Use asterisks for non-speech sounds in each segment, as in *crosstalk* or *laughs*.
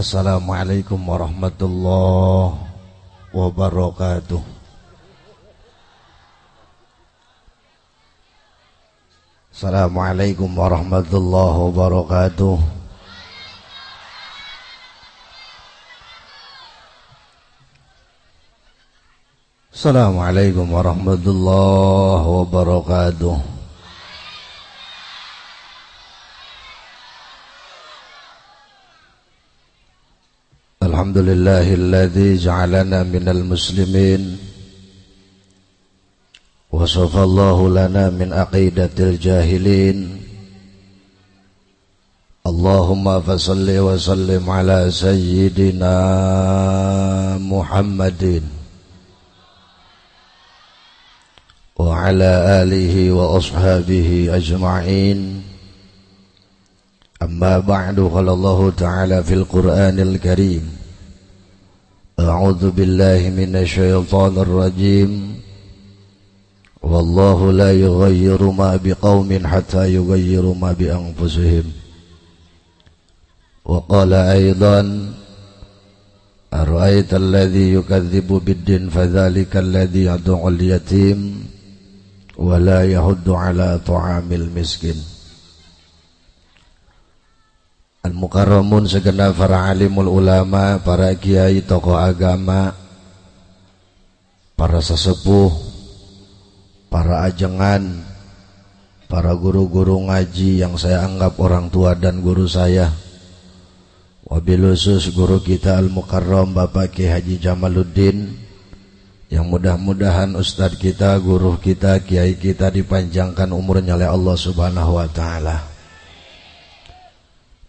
Assalamualaikum warahmatullahi wabarakatuh. Assalamualaikum warahmatullahi wabarakatuh. Assalamualaikum warahmatullahi wabarakatuh الحمد لله الذي جعلنا من المسلمين وصف الله لنا من عقيدة الجاهلين. اللهم فصل وسلم على سيدنا محمد وعلى آله وأصحابه أجمعين. أما بعد قال الله تعالى في القرآن الكريم أعوذ بالله من الشيطان الرجيم. والله لا يغير ما بقوم حتى يغيروا ما بأنفسهم. وقال أيضا أرأيت الذي يكذب بالدين فذلك الذي يدعو اليتيم ولا يهد على طعام المسكين. Al-Mukarramun segenap para alimul ulama, para kiai, tokoh agama, para sesepuh, para ajengan, para guru-guru ngaji yang saya anggap orang tua dan guru saya. Wabil khusus guru kita Al-Mukarram Bapak Ki Haji Jamaluddin yang mudah-mudahan ustadz kita, guru kita, kiai kita dipanjangkan umurnya oleh Allah Subhanahu wa taala.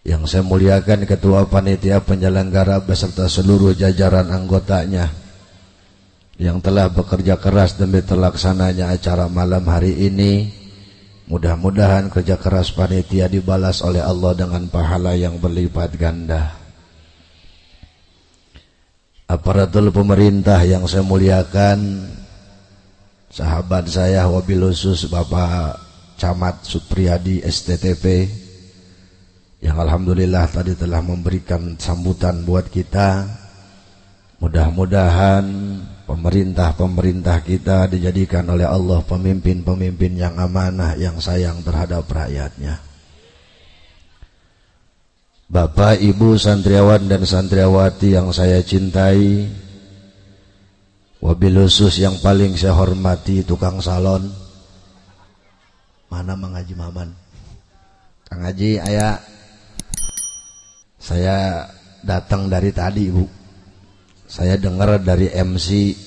Yang saya muliakan Ketua Panitia Penyelenggara beserta seluruh jajaran anggotanya yang telah bekerja keras demi terlaksananya acara malam hari ini. Mudah-mudahan kerja keras panitia dibalas oleh Allah dengan pahala yang berlipat ganda. Aparatur pemerintah yang saya muliakan, sahabat saya wabil khusus Bapak Camat Supriyadi STTP, yang Alhamdulillah tadi telah memberikan sambutan buat kita. Mudah-mudahan pemerintah-pemerintah kita dijadikan oleh Allah pemimpin-pemimpin yang amanah yang sayang terhadap rakyatnya. Bapak, Ibu, santriawan dan santriawati yang saya cintai Wabil khusus yang paling saya hormati tukang salon. Mana Mang Haji Maman? Kang Haji, ayah saya datang dari tadi Bu Saya dengar dari MC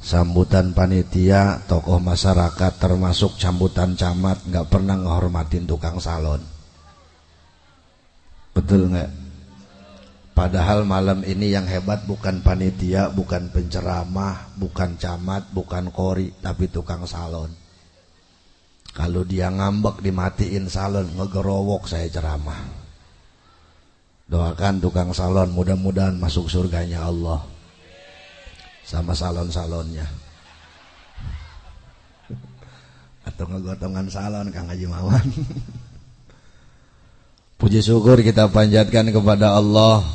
Sambutan panitia Tokoh masyarakat termasuk sambutan camat nggak pernah ngehormatin tukang salon Betul nggak? Padahal malam ini yang hebat bukan panitia, bukan penceramah, bukan camat, bukan kori, tapi tukang salon. Kalau dia ngambek dimatiin salon, ngegerowok saya ceramah. Doakan tukang salon mudah-mudahan masuk surganya Allah sama salon-salonnya. *laughs* Atau ngegotongan salon Kang Haji Mawan. *laughs* Puji syukur kita panjatkan kepada Allah.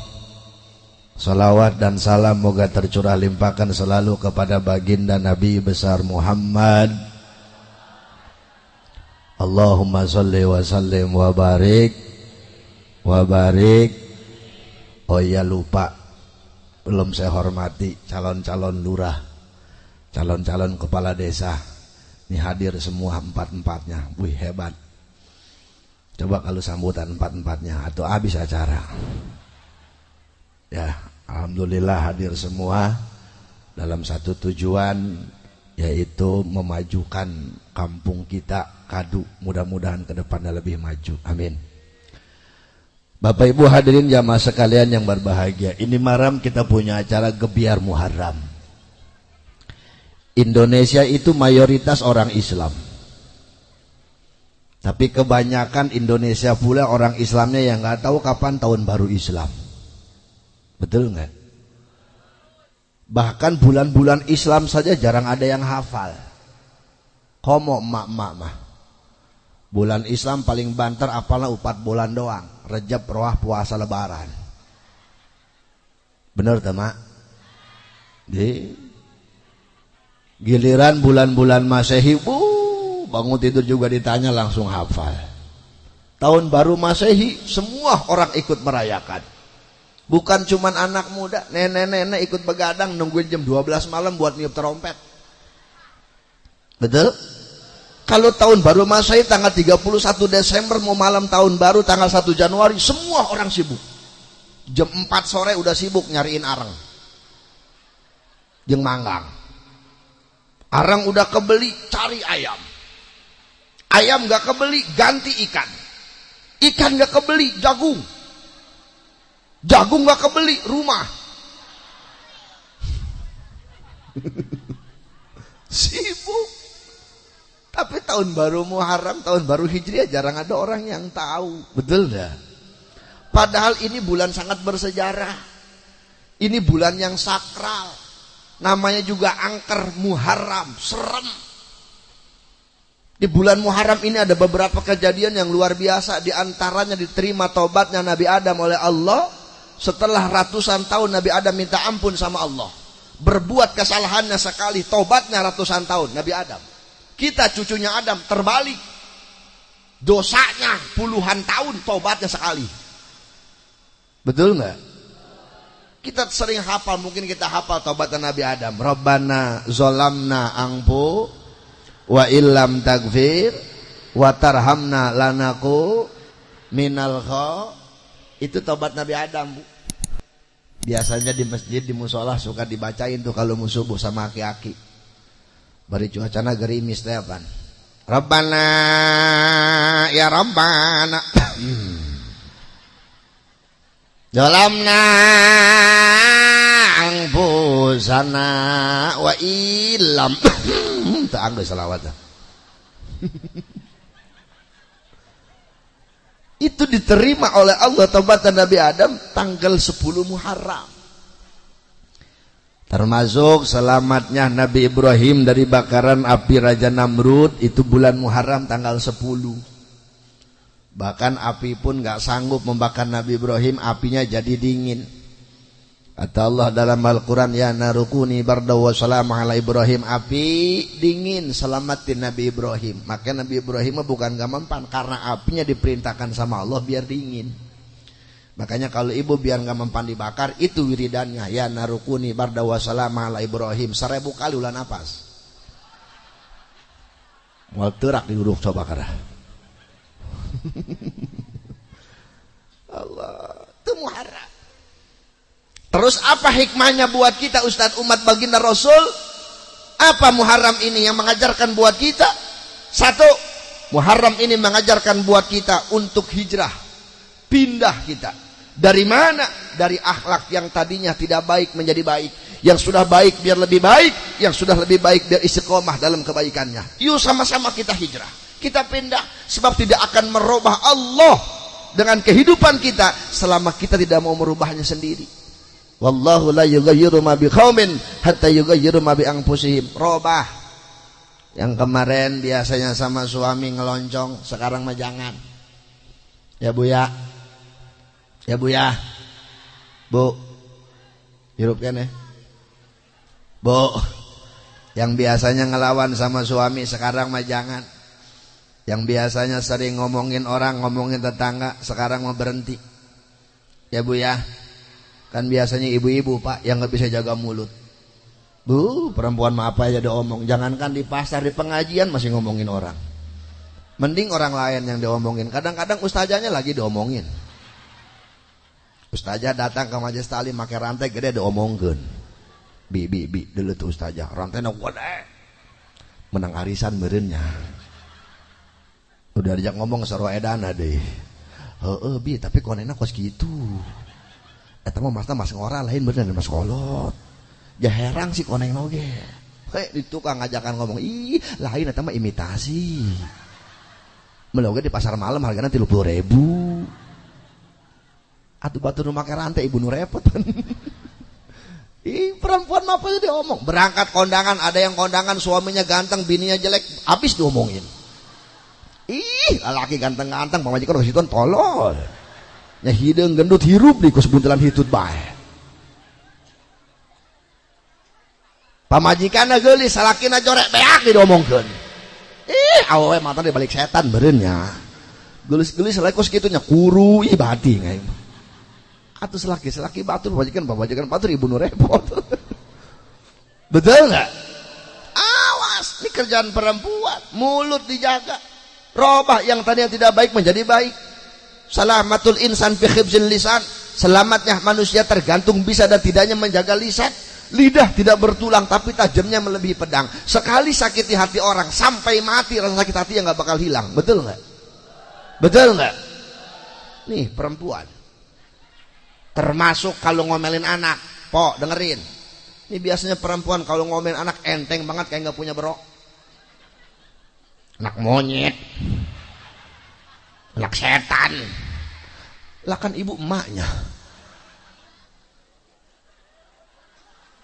Salawat dan salam moga tercurah limpahkan selalu kepada baginda Nabi besar Muhammad. Allahumma salli wa sallim wa barik wa barik Oh iya lupa. Belum saya hormati calon-calon lurah Calon-calon kepala desa. Ini hadir semua empat-empatnya. Wih hebat. Coba kalau sambutan empat-empatnya Atau habis acara. Ya Alhamdulillah hadir semua Dalam satu tujuan Yaitu memajukan kampung kita Kadu. Mudah-mudahan ke depannya lebih maju. Amin Bapak Ibu hadirin jamaah sekalian yang berbahagia Ini malam kita punya acara Gebiar Muharram. Indonesia itu mayoritas orang Islam. Tapi kebanyakan Indonesia pula orang Islamnya yang nggak tahu kapan tahun baru Islam. Betul nggak? Bahkan bulan-bulan Islam saja jarang ada yang hafal. Komo emak-emak mah. Bulan Islam paling banter apalah empat bulan doang Rejab roh puasa lebaran. Bener teman di giliran bulan-bulan masehi bu bangun tidur juga ditanya langsung hafal. Tahun baru masehi semua orang ikut merayakan. Bukan cuman anak muda nenek-nenek ikut begadang nungguin jam 12 malam buat niup terompet betul kalau tahun baru masehi tanggal 31 Desember mau malam tahun baru tanggal 1 Januari semua orang sibuk. Jam 4 sore udah sibuk nyariin arang. Jeng manggang. Arang udah kebeli cari ayam. Ayam gak kebeli ganti ikan. Ikan gak kebeli jagung. Jagung gak kebeli rumah. *laughs* Sibuk tapi tahun baru Muharram tahun baru Hijriah jarang ada orang yang tahu. Betul dah. Padahal ini bulan sangat bersejarah. Ini bulan yang sakral. Namanya juga angker Muharram. Serem. Di bulan Muharram ini ada beberapa kejadian yang luar biasa. Di antaranya diterima tobatnya Nabi Adam oleh Allah. Setelah ratusan tahun Nabi Adam minta ampun sama Allah. Berbuat kesalahannya sekali tobatnya ratusan tahun Nabi Adam kita cucunya Adam terbalik dosanya puluhan tahun tobatnya sekali betul nggak kita sering hafal, mungkin kita hafal taubatan Nabi Adam. Rabbana zolamna angpu wa illam tagfir wa tarhamna lanaku minal kha. Itu taubat Nabi Adam, Bu. Biasanya di masjid di musola suka dibacain tuh kalau mau subuh sama aki-aki. Bari cuacana gerimis teh apa? Rabbana ya Rabbana. *clears throat* Dalamna angpusana wa ilam tak anggo selawat itu diterima oleh Allah taubatan Nabi Adam tanggal 10 Muharram termasuk selamatnya Nabi Ibrahim dari bakaran api Raja Namrud itu bulan Muharram tanggal 10 bahkan api pun gak sanggup membakar Nabi Ibrahim apinya jadi dingin. Kata Allah dalam Al-Quran Ya narukuni bardaw wa salam ala Ibrahim. Api dingin selamatin Nabi Ibrahim. Maka Nabi Ibrahim bukan gak mempan Karena apinya diperintahkan sama Allah biar dingin Makanya kalau ibu biar gak mempan dibakar Itu wiridannya Ya narukuni salam ala Ibrahim Seribu kali ulah napas Wal terak di huruf coba karena *laughs* Allah itu muharram Terus apa hikmahnya buat kita Ustadz umat baginda Rasul? Apa Muharram ini yang mengajarkan buat kita? Satu, Muharram ini mengajarkan buat kita untuk hijrah. Pindah kita. Dari mana? Dari akhlak yang tadinya tidak baik menjadi baik. Yang sudah baik biar lebih baik. Yang sudah lebih baik biar istiqomah dalam kebaikannya. Yuk sama-sama kita hijrah. Kita pindah. Sebab tidak akan merubah Allah dengan kehidupan kita selama kita tidak mau merubahnya sendiri. Wallahu la yughayyiru ma biqaumin hatta yughayyiru ma bi anfusihim. Robah. Yang kemarin biasanya sama suami ngeloncong, sekarang mah jangan. Ya Bu ya. Ya Bu ya. Bu. Hirup kan ya? Bu. Yang biasanya ngelawan sama suami sekarang mah jangan. Yang biasanya sering ngomongin orang, ngomongin tetangga, sekarang mau berhenti. Ya Bu ya. Kan biasanya ibu-ibu pak yang nggak bisa jaga mulut. Bu, perempuan mah apa aja diomong. Jangankan di pasar, di pengajian masih ngomongin orang. Mending orang lain yang diomongin. Kadang-kadang ustazahnya lagi diomongin. Ustazah datang ke majelis tali pakai rantai gede diomongin. Bi, bi, bi, dulu tuh ustazah. Rantainya gede. Menang arisan merenya. Udah diajak ngomong seru edana deh. Heeh, bi, tapi konena kos gitu. Eta mah masna mas ngora lain bener mas kolot. Ya herang sih koneng noge. Hei, itu kang ngajakan ngomong, ih lain eta mah imitasi. Meloge di pasar malam harganya tiga puluh ribu. Atuh batu rumah rantai ibu nu repot. *laughs* Ih perempuan mah apa dia omong Berangkat kondangan ada yang kondangan suaminya ganteng bininya jelek habis diomongin. Ih laki ganteng-ganteng pamajikan situ tolol. Nya hidung gendut hirup di kus buntelan hitut bae. Pamajikan gelis salakina corek beak diomongkan ih awe mata di balik setan berenya gelis-gelis selai kos gitunya kuru ibadi ngai atau selaki selaki batur pamajikan pamajikan batur ibu nu repot. *laughs* Betul nggak? Awas ini kerjaan perempuan mulut dijaga. Robah yang tadinya tidak baik menjadi baik. Salamatul insan fi khibzin lisan. Selamatnya manusia tergantung bisa dan tidaknya menjaga lisan. Lidah tidak bertulang tapi tajamnya melebihi pedang. Sekali sakiti hati orang sampai mati rasa sakit hati yang nggak bakal hilang. Betul nggak? Betul nggak? Nih perempuan termasuk kalau ngomelin anak. Po dengerin. Ini biasanya perempuan kalau ngomelin anak enteng banget kayak nggak punya berok. Anak monyet. Anak setan. Lah kan ibu emaknya.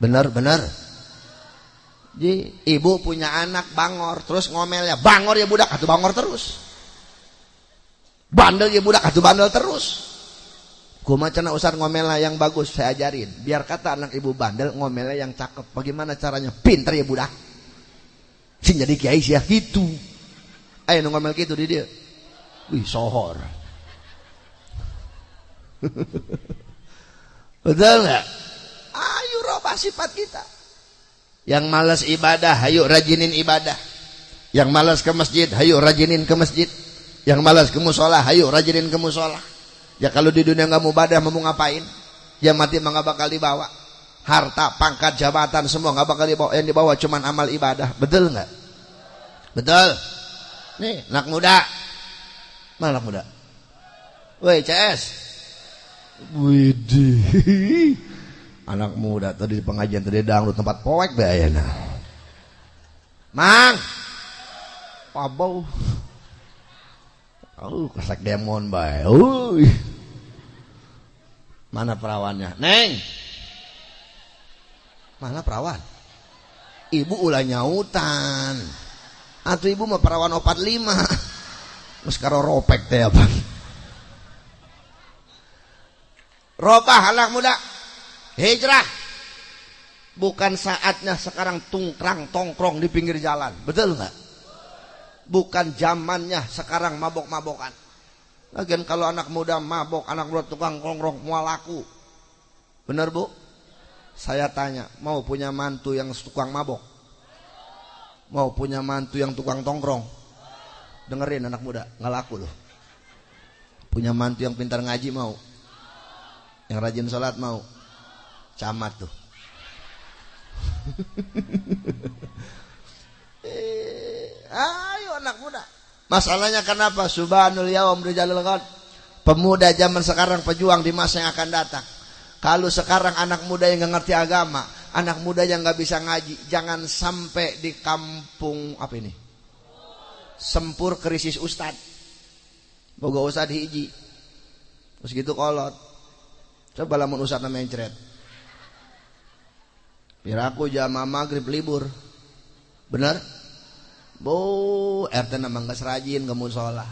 Benar-benar jadi ibu punya anak bangor terus ngomelnya. Bangor ya budak atau bangor terus. Bandel ya budak atau bandel terus macam usah ngomelnya yang bagus saya ajarin. Biar kata anak ibu bandel ngomelnya yang cakep. Bagaimana caranya? Pinter ya budak. Sih jadi kiai sih ya gitu. Ayo ngomel gitu di dia. Wih sohor. *laughs* Betul nggak? Ayo robah sifat kita. Yang malas ibadah ayo rajinin ibadah. Yang malas ke masjid ayo rajinin ke masjid. Yang malas ke musola ayo rajinin ke musola ya kalau di dunia nggak mau ibadah mau ngapain? Ya mati mah nggak bakal dibawa. Harta pangkat jabatan semua nggak bakal dibawa. Yang dibawa cuman amal ibadah. Betul nggak? Betul. Nih anak muda. Mana anak muda? Woi CS Widih. Anak muda tadi di pengajian tadi dangdut tempat poek be ayana mang. Pabau oh kesek demon bae. Uy mana perawannya? Neng! Mana perawan? Ibu ulah nyautan. Atau ibu mah perawan opat lima. Sekarang ropek teh apa? Robah anak muda. Hijrah. Bukan saatnya sekarang tungkrang tongkrong di pinggir jalan. Betul nggak bukan zamannya sekarang mabok-mabokan. Lagian kalau anak muda mabok anak muda tukang tongkrong mau laku bener bu? Saya tanya mau punya mantu yang tukang mabok? Mau punya mantu yang tukang tongkrong? Dengerin anak muda nggak laku loh. Punya mantu yang pintar ngaji mau? Yang rajin sholat mau? Camat tuh. *laughs* Eh, ayo anak muda. Masalahnya kenapa? Subhanul yawam rijalul ghad. Pemuda zaman sekarang pejuang di masa yang akan datang. Kalau sekarang anak muda yang nggak ngerti agama anak muda yang nggak bisa ngaji jangan sampai di kampung apa ini? Sempur krisis ustad boga ustad hiji. Terus gitu kolot. Coba lamun ustad namanya ceret Piraku jamaah maghrib libur. Benar? Bo RT namang geus rajin ke musola.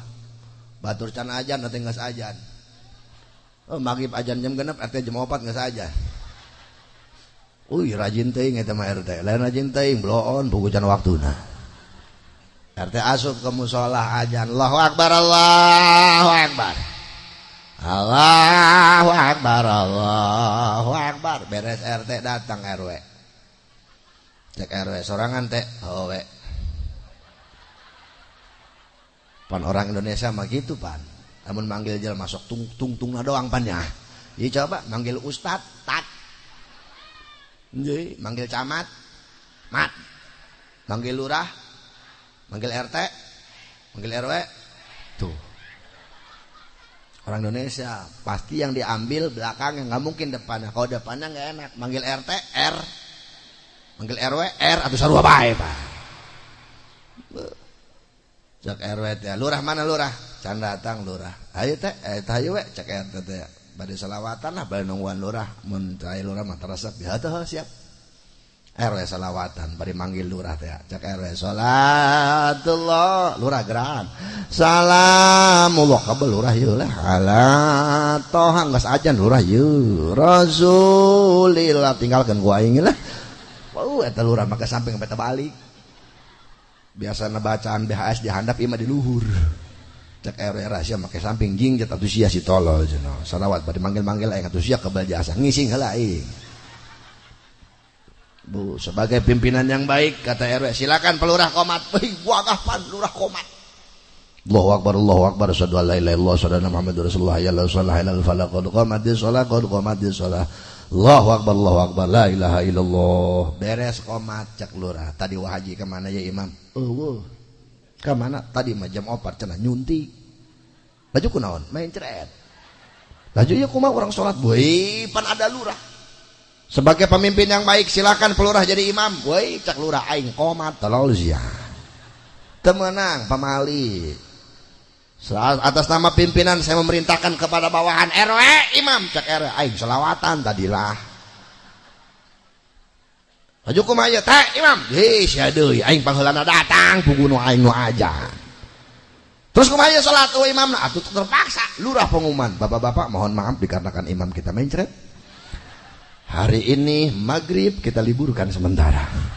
Batur can ajan nanti geus ajan. Oh, maghrib ajan jam genap, RT jam 4 geus saja. Uy rajin teuing eta mah RT. Lain rajin teuing bloon buku can waktuna. RT asup ke musola ajan. Allahu akbar Allahu akbar. Allahu akbar Allahu akbar. Beres RT datang RW. Cek RW sorangan teh. Oh, we. Pan orang Indonesia mah gitu pan. Namun manggil jel masuk tung tung tung doang pan ya. Jadi coba manggil ustad tat. Jadi manggil camat mat. Manggil lurah manggil RT manggil RW tuh. Orang Indonesia pasti yang diambil belakangnya nggak mungkin depannya. Kalau depannya nggak enak manggil RT R. Manggil RW R atau sarua bae pak cek RW teh lurah mana lurah? Can datang lurah. Ayo teh. Eh teh ayo we cek RT teh. Pada salawatan lah pada nungguan lurah. Mun lurah mah terasa ya tuh siap. RW salawatan pada manggil lurah teh. Cek RW salatullah. Lurah geran. Salamullah. Kabel lurah yeuh lah ala tohang. Geus ajan lurah yeuh rasulillah. Tinggalkan gua ingin lah Wow, eta lurah maka samping peta balik. Biasa bacaan BHS dihandap ima di luhur. Cek RW rahasia make samping jing jat atusia si tolol cenah. Salawat bade manggil-manggil aing atusia kebal jasa ngising heula aing. Bu, sebagai pimpinan yang baik kata RW silakan pelurah komat. Wih, wagah lurah komat. Allahu akbar Allahu akbar asyhadu an la ilaha rasulullah ya la ilaha illallah fala qad qamatis shalah qad shalah Allahu akbar Allahu akbar. La ilaha illallah. Beres komat cek lurah tadi wahaji ke mana ya imam? Eueuh ke mana tadi mah jam opat cenah nyunti. Laju kunaon main ceret. Laju ya kumaha orang salat boy pan ada lurah sebagai pemimpin yang baik silakan pelurah jadi imam. Boy cek lurah aing komat tolol sia temenang pamali atas nama pimpinan saya memerintahkan kepada bawahan RW imam. Cek RW aing selawatan tadilah. Aju kumaya teh imam? Hei sia deui aing pangheulana datang puguh aing nu aja. Terus kumaya salat oh imam? Nah atuh terpaksa lurah pengumuman. Bapak-bapak mohon maaf dikarenakan imam kita mencret. Hari ini maghrib kita liburkan sementara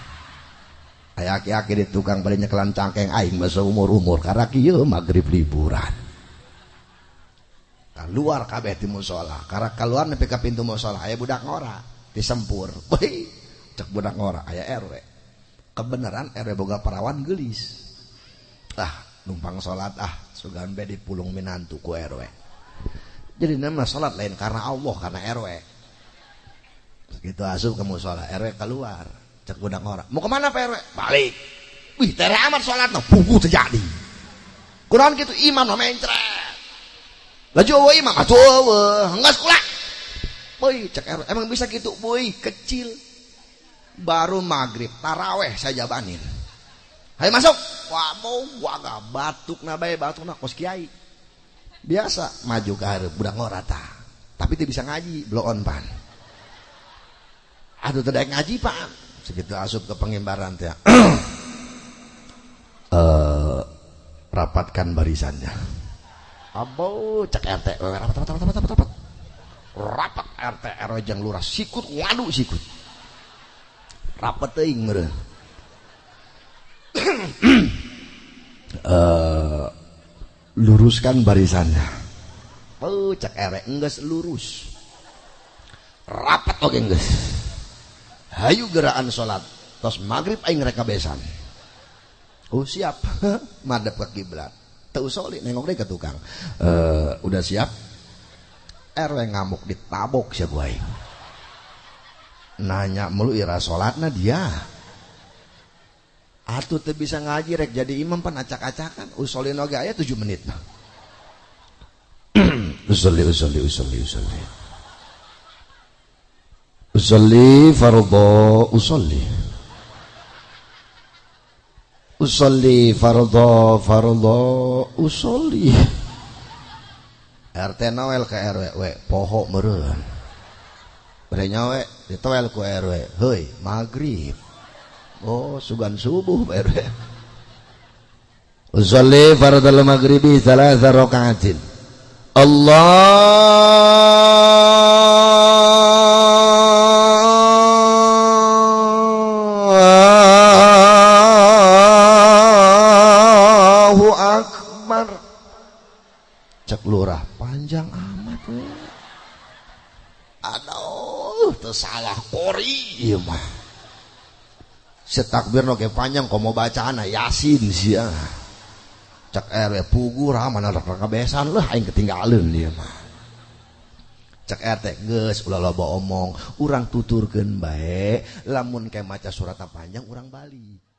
aki-aki di tukang beli nyekelan cangkeng aing masa umur-umur karena kieu maghrib liburan. Keluar kabeh di musola. Karena keluar nepi ka pintu musola aya budak ngora disempur. *laughs* Woi cek budak ngora aya RW kebenaran RW boga perawan gelis. Ah numpang sholat ah sugan be pulung minantu ku RW jadi nama sholat lain karena Allah karena RW gitu asup ke musola RW keluar cek budak orang. Mau ke mana RW balik. Wih tere amat sholat no buku terjadi kurang gitu imam no mencret. Laju awa imam atuh awa enggak sekolah. Boy cek RW emang bisa gitu? Boy kecil. Baru maghrib taraweh saya jabanin. Ayo masuk. Wah mau gua gak batuk nabai batuk nak kos kiai. Biasa maju ke hari budak ngorata tapi tidak bisa ngaji belum on pan aduh tidak ngaji pak segitu asup ke pengimbaran teh *clears throat* uh, rapatkan barisannya. Abo cek RT rapat rapat rapat rapat rapat. Rapat RT RW jang lurah. Sikut waduh sikut. Rapat teuing meureun uh, luruskan barisannya. Oh cek RW enggeus lurus. Rapat oke enggeus hayu gerakan salat tos maghrib aing reka besan oh siap. *laughs* Madep ke kiblat. Teu soli nengok deh ke tukang. Uh, udah siap? RW ngamuk ditabok siap gue nanya melu ira salatna dia? Atuh teu bisa ngaji rek jadi imam pan acak-acakan. Usolin oge aya 7 menit. *clears throat* Usolli usolli usolli usolli usolli fardhu usolli usolli fardhu fardhu usolli RT Noel ke RW we poho meureun bere nyawe ditoel ku RW heuy maghrib. Oh sugan subuh RW usolli fardhu maghribi thalatha raka'atin. Allahu Akbar cek lurah panjang amat we. Tersalah kori iya mah. Setakbir no panjang komo bacaan yasin sih cek RW pugu mana raka besan lah aing ketinggalan dia mah. Cek RT geus ulah loba omong urang tuturkeun bae lamun kayak maca surat panjang urang balik